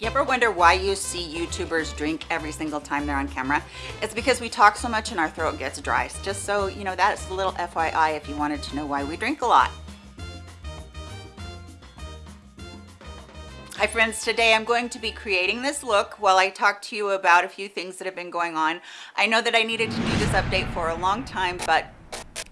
You ever wonder why you see YouTubers drink every single time they're on camera? It's because we talk so much and our throat gets dry. Just so you know, that's a little FYI if you wanted to know why we drink a lot. Hi friends, today I'm going to be creating this look while I talk to you about a few things that have been going on. I know that I needed to do this update for a long time, but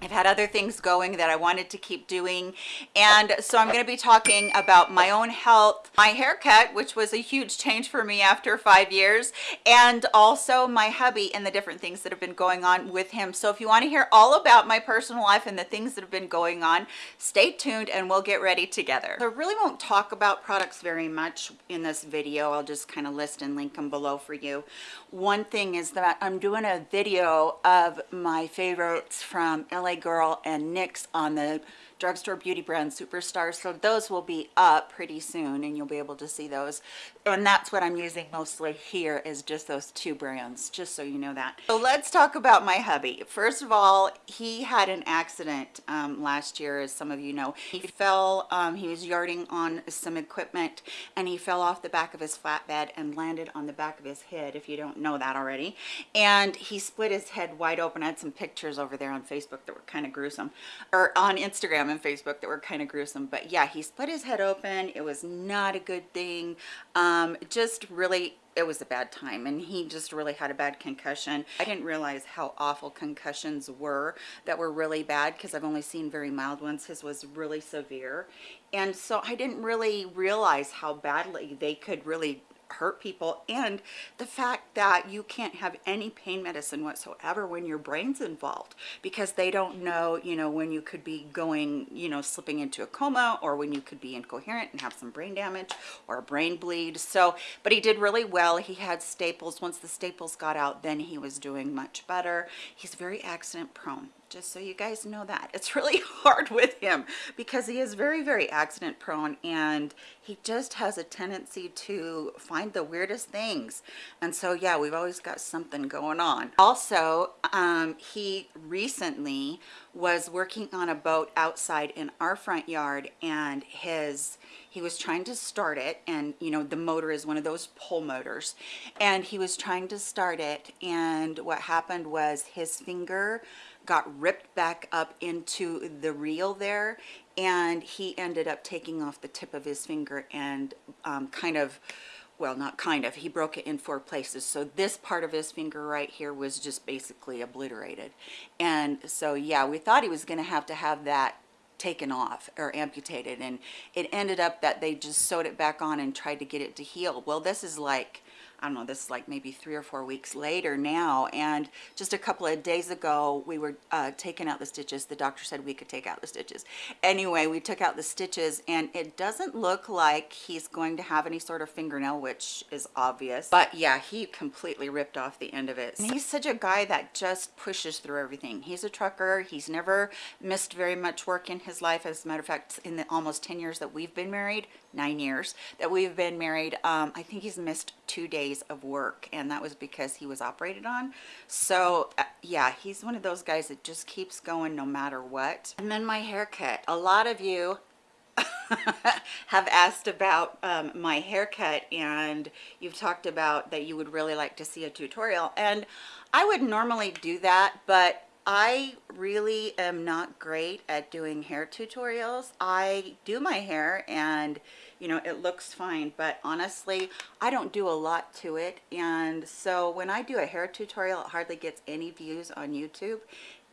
I've had other things going that I wanted to keep doing and so I'm going to be talking about my own health, my haircut which was a huge change for me after five years and also my hubby and the different things that have been going on with him. So if you want to hear all about my personal life and the things that have been going on, stay tuned and we'll get ready together. I really won't talk about products very much in this video. I'll just kind of list and link them below for you. One thing is that I'm doing a video of my favorites from LA Girl and NYX on the drugstore beauty brand superstar so those will be up pretty soon and you'll be able to see those. And that's what i'm using mostly here is just those two brands just so you know that. So let's talk about my hubby. First of all he had an accident um, last year as some of you know. He fell um, he was yarding on some equipment and he fell off the back of his flatbed and landed on the back of his head if you don't know that already. And he split his head wide open. I had some pictures over there on facebook that were kind of gruesome or on instagram and Facebook that were kind of gruesome. But yeah, he split his head open. It was not a good thing. Um, just really it was a bad time and he just really had a bad concussion. I didn't realize how awful concussions were that were really bad because I've only seen very mild ones. His was really severe. And so I didn't really realize how badly they could really hurt people and the fact that you can't have any pain medicine whatsoever when your brain's involved because they don't know you know when you could be going you know slipping into a coma or when you could be incoherent and have some brain damage or a brain bleed. So but he did really well. He had staples. Once the staples got out then he was doing much better. He's very accident prone just so you guys know that. It's really hard with him because he is very very accident prone and he just has a tendency to find the weirdest things. And so yeah we've always got something going on. Also um, he recently was working on a boat outside in our front yard and his he was trying to start it and you know the motor is one of those pull motors. And he was trying to start it and what happened was his finger got ripped back up into the reel there and he ended up taking off the tip of his finger and um, kind of well not kind of he broke it in four places. So this part of his finger right here was just basically obliterated. And so yeah we thought he was going to have to have that taken off or amputated and it ended up that they just sewed it back on and tried to get it to heal. Well this is like I don't know, this is like maybe three or four weeks later now. And just a couple of days ago, we were uh, taking out the stitches. The doctor said we could take out the stitches. Anyway, we took out the stitches and it doesn't look like he's going to have any sort of fingernail, which is obvious. But yeah, he completely ripped off the end of it. And he's such a guy that just pushes through everything. He's a trucker. He's never missed very much work in his life. As a matter of fact, in the almost 10 years that we've been married, nine years that we've been married, um, I think he's missed two days days of work and that was because he was operated on. So uh, yeah he's one of those guys that just keeps going no matter what. And then my haircut. A lot of you have asked about um, my haircut and you've talked about that you would really like to see a tutorial and I would normally do that but I really am not great at doing hair tutorials. I do my hair and you know it looks fine but honestly I don't do a lot to it. And so when I do a hair tutorial it hardly gets any views on YouTube.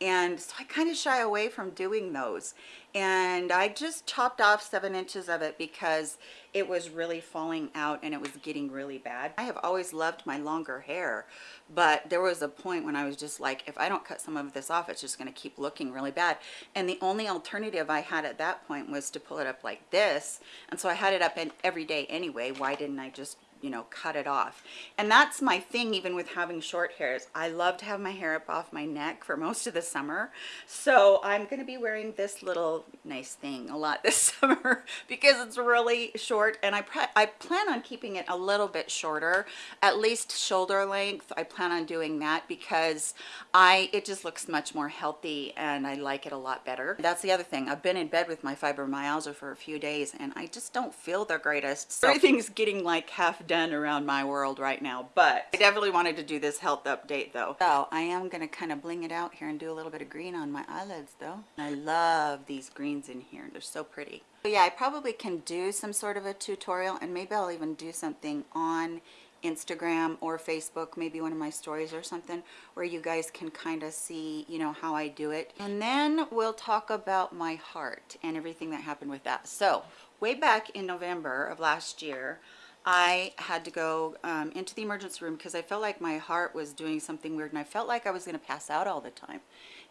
And so I kind of shy away from doing those. And I just chopped off seven inches of it because it was really falling out and it was getting really bad. I have always loved my longer hair but there was a point when I was just like if I don't cut some of this off it's just going to keep looking really bad and the only alternative I had at that point was to pull it up like this and so I had it up in every day anyway why didn't I just you know cut it off. And that's my thing even with having short hairs. I love to have my hair up off my neck for most of the summer. So i'm going to be wearing this little nice thing a lot this summer because it's really short. And i i plan on keeping it a little bit shorter at least shoulder length. I plan on doing that because i it just looks much more healthy and i like it a lot better. That's the other thing. I've been in bed with my fibromyalgia for a few days and i just don't feel the greatest. So everything's getting like half done around my world right now, but I definitely wanted to do this health update though. So I am gonna kind of bling it out here and do a little bit of green on my eyelids though. I love these greens in here. They're so pretty. But yeah, I probably can do some sort of a tutorial and maybe I'll even do something on Instagram or Facebook, maybe one of my stories or something where you guys can kind of see, you know, how I do it. And then we'll talk about my heart and everything that happened with that. So way back in November of last year, I had to go um, into the emergency room because I felt like my heart was doing something weird and I felt like I was going to pass out all the time.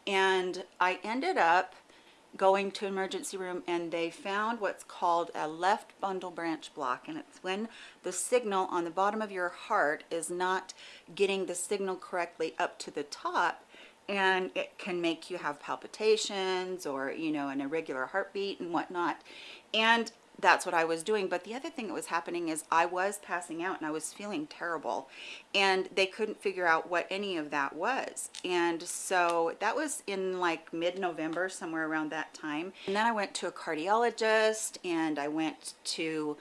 And I ended up going to emergency room and they found what's called a left bundle branch block and it's when the signal on the bottom of your heart is not getting the signal correctly up to the top and it can make you have palpitations or you know an irregular heartbeat and whatnot and that's what I was doing. But the other thing that was happening is I was passing out and I was feeling terrible and they couldn't figure out what any of that was. And so that was in like mid-November, somewhere around that time. And then I went to a cardiologist and I went to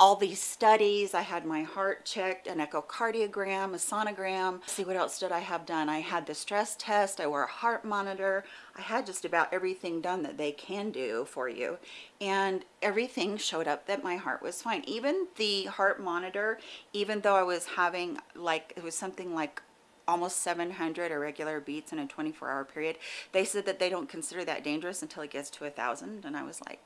all these studies. I had my heart checked, an echocardiogram, a sonogram. See what else did I have done? I had the stress test. I wore a heart monitor. I had just about everything done that they can do for you. And everything showed up that my heart was fine. Even the heart monitor, even though I was having like, it was something like almost 700 irregular beats in a 24 hour period. They said that they don't consider that dangerous until it gets to a thousand. And I was like,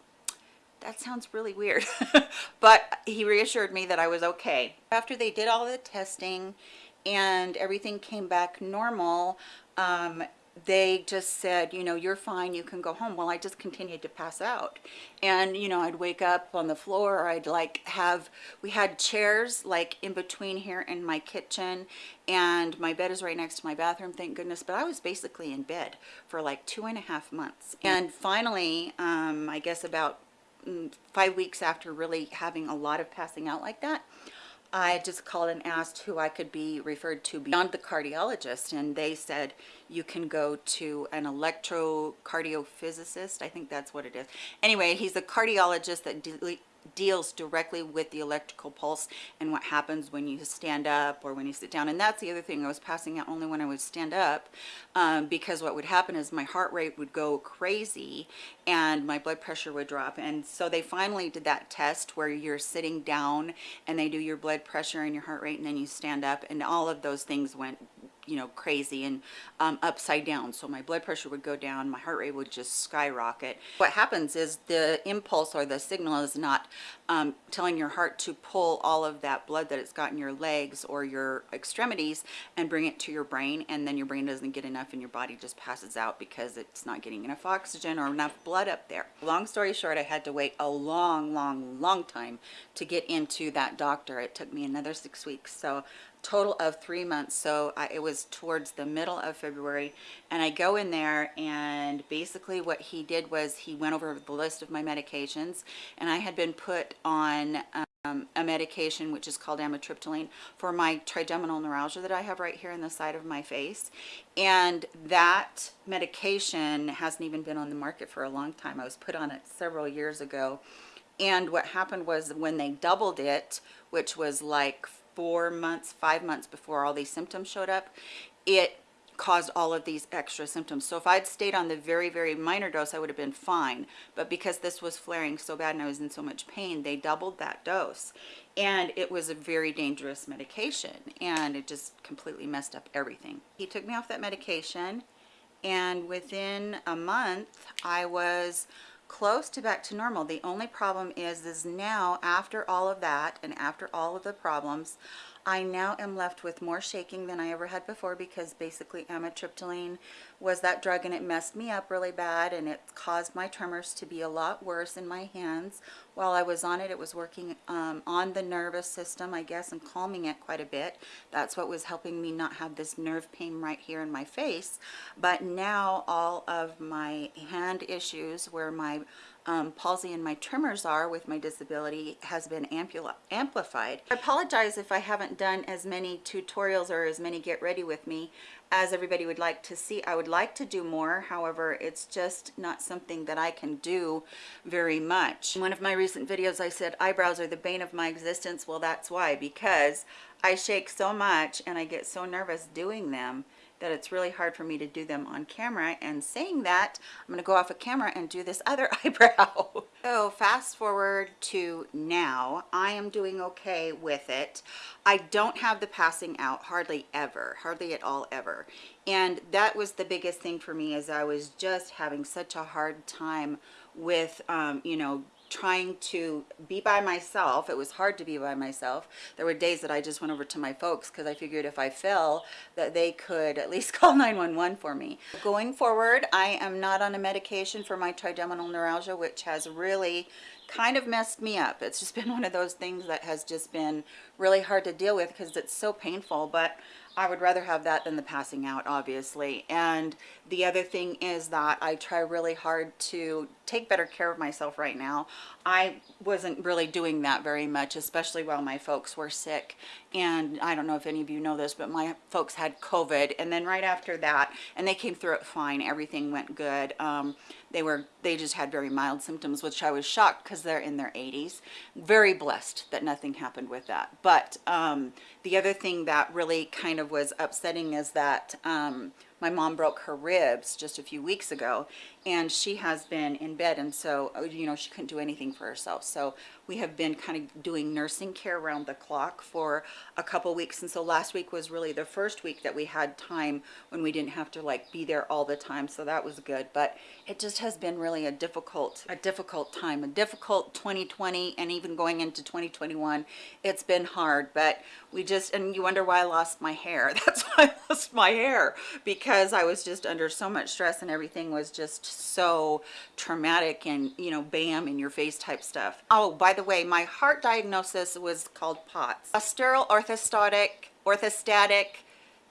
that sounds really weird. but he reassured me that I was okay. After they did all the testing and everything came back normal, um, they just said, you know, you're fine, you can go home. Well, I just continued to pass out. And, you know, I'd wake up on the floor, or I'd like have, we had chairs like in between here in my kitchen, and my bed is right next to my bathroom, thank goodness. But I was basically in bed for like two and a half months. And finally, um, I guess about Mm, five weeks after really having a lot of passing out like that, I just called and asked who I could be referred to beyond the cardiologist and they said you can go to an electrocardiophysicist I think that's what it is. Anyway he's a cardiologist that deals directly with the electrical pulse and what happens when you stand up or when you sit down. And that's the other thing. I was passing out only when I would stand up um, because what would happen is my heart rate would go crazy and my blood pressure would drop. And so they finally did that test where you're sitting down and they do your blood pressure and your heart rate and then you stand up. And all of those things went you know crazy and um, upside down. So my blood pressure would go down my heart rate would just skyrocket. What happens is the impulse or the signal is not um, telling your heart to pull all of that blood that it's got in your legs or your extremities and bring it to your brain and then your brain doesn't get enough and your body just passes out because it's not getting enough oxygen or enough blood up there. Long story short I had to wait a long long long time to get into that doctor. It took me another six weeks so total of three months. So I, it was towards the middle of February and I go in there and basically what he did was he went over the list of my medications and I had been put on um, a medication which is called amitriptyline for my trigeminal neuralgia that I have right here in the side of my face. And that medication hasn't even been on the market for a long time. I was put on it several years ago. And what happened was when they doubled it which was like four months, five months before all these symptoms showed up, it caused all of these extra symptoms. So if I'd stayed on the very, very minor dose, I would have been fine. But because this was flaring so bad and I was in so much pain, they doubled that dose. And it was a very dangerous medication and it just completely messed up everything. He took me off that medication and within a month, I was close to back to normal. The only problem is, is now after all of that and after all of the problems, I now am left with more shaking than I ever had before because basically amitriptyline was that drug and it messed me up really bad and it caused my tremors to be a lot worse in my hands. While I was on it, it was working um, on the nervous system, I guess, and calming it quite a bit. That's what was helping me not have this nerve pain right here in my face. But now all of my hand issues where my um, palsy and my tremors are with my disability has been amplified. I apologize if I haven't done as many tutorials or as many get ready with me as everybody would like to see. I would like to do more, however, it's just not something that I can do very much. In one of my recent videos, I said eyebrows are the bane of my existence. Well, that's why, because I shake so much and I get so nervous doing them that it's really hard for me to do them on camera and saying that I'm gonna go off a of camera and do this other eyebrow. So fast forward to now I am doing okay with it. I don't have the passing out hardly ever hardly at all ever. And that was the biggest thing for me as I was just having such a hard time with um, you know trying to be by myself. It was hard to be by myself. There were days that I just went over to my folks because I figured if I fell that they could at least call 911 for me. Going forward, I am not on a medication for my trigeminal neuralgia, which has really kind of messed me up. It's just been one of those things that has just been really hard to deal with because it's so painful, but I would rather have that than the passing out, obviously. And the other thing is that I try really hard to take better care of myself right now. I wasn't really doing that very much, especially while my folks were sick. And I don't know if any of you know this, but my folks had COVID. And then right after that, and they came through it fine. Everything went good. Um, they were, they just had very mild symptoms, which I was shocked because they're in their 80s. Very blessed that nothing happened with that. But um, the other thing that really kind of was upsetting is that um, my mom broke her ribs just a few weeks ago and she has been in bed and so uh, you know she couldn't do anything for herself. So we have been kind of doing nursing care around the clock for a couple weeks and so last week was really the first week that we had time when we didn't have to like be there all the time so that was good. But it just has been really a difficult a difficult time a difficult 2020 and even going into 2021 it's been hard but we just and you wonder why I lost my hair. That's why I lost my hair because I was just under so much stress and everything was just so traumatic and you know bam in your face type stuff. Oh by the way my heart diagnosis was called POTS. Postural orthostatic orthostatic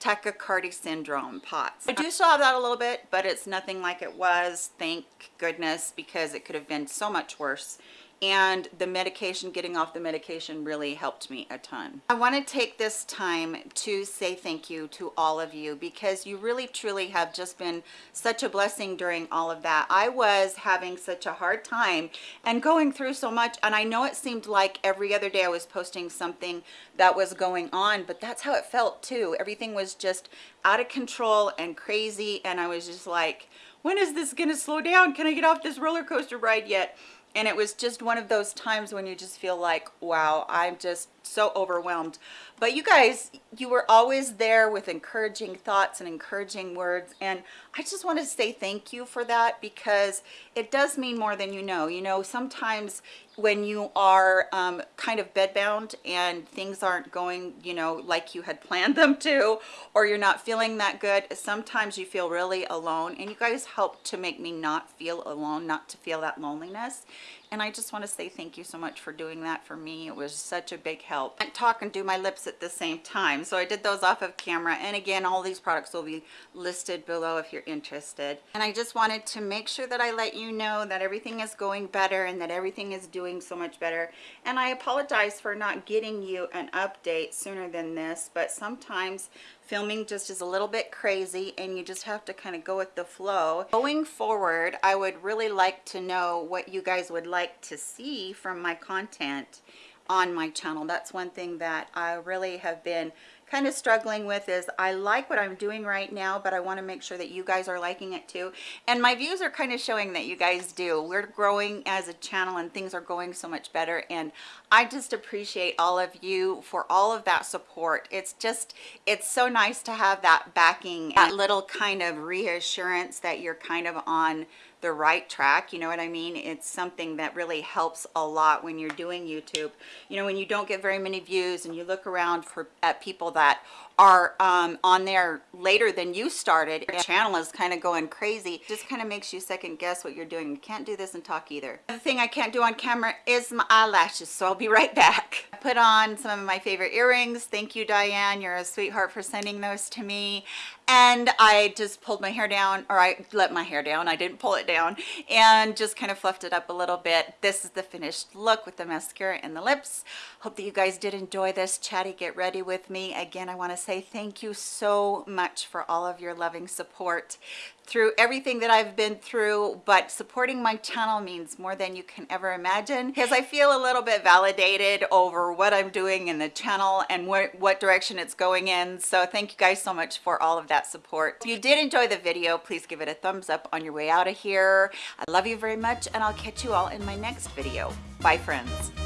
tachycardia syndrome POTS. I do still have that a little bit, but it's nothing like it was, thank goodness, because it could have been so much worse and the medication getting off the medication really helped me a ton. I want to take this time to say thank you to all of you because you really truly have just been such a blessing during all of that. I was having such a hard time and going through so much and i know it seemed like every other day i was posting something that was going on but that's how it felt too. Everything was just out of control and crazy and i was just like when is this gonna slow down? Can i get off this roller coaster ride yet and it was just one of those times when you just feel like wow i'm just so overwhelmed. But you guys you were always there with encouraging thoughts and encouraging words. And i just want to say thank you for that because it does mean more than you know. You know sometimes when you are um, kind of bedbound and things aren't going you know like you had planned them to or you're not feeling that good sometimes you feel really alone. And you guys help to make me not feel alone not to feel that loneliness and I just want to say thank you so much for doing that for me. It was such a big help. I talk and do my lips at the same time. So I did those off of camera. And again, all these products will be listed below if you're interested. And I just wanted to make sure that I let you know that everything is going better and that everything is doing so much better. And I apologize for not getting you an update sooner than this, but sometimes filming just is a little bit crazy and you just have to kind of go with the flow going forward i would really like to know what you guys would like to see from my content on my channel that's one thing that i really have been kind of struggling with is I like what I'm doing right now, but I want to make sure that you guys are liking it too. And my views are kind of showing that you guys do. We're growing as a channel and things are going so much better. And I just appreciate all of you for all of that support. It's just, it's so nice to have that backing, that little kind of reassurance that you're kind of on the right track you know what i mean? It's something that really helps a lot when you're doing youtube. You know when you don't get very many views and you look around for at people that are um, on there later than you started your channel is kind of going crazy. Just kind of makes you second guess what you're doing. You can't do this and talk either. The thing i can't do on camera is my eyelashes so i'll be right back. I put on some of my favorite earrings. Thank you diane. You're a sweetheart for sending those to me. And I just pulled my hair down or I let my hair down. I didn't pull it down. And just kind of fluffed it up a little bit. This is the finished look with the mascara and the lips. Hope that you guys did enjoy this. Chatty get ready with me. Again I want to say thank you so much for all of your loving support through everything that I've been through, but supporting my channel means more than you can ever imagine because I feel a little bit validated over what I'm doing in the channel and what, what direction it's going in. So thank you guys so much for all of that support. If you did enjoy the video, please give it a thumbs up on your way out of here. I love you very much and I'll catch you all in my next video. Bye friends.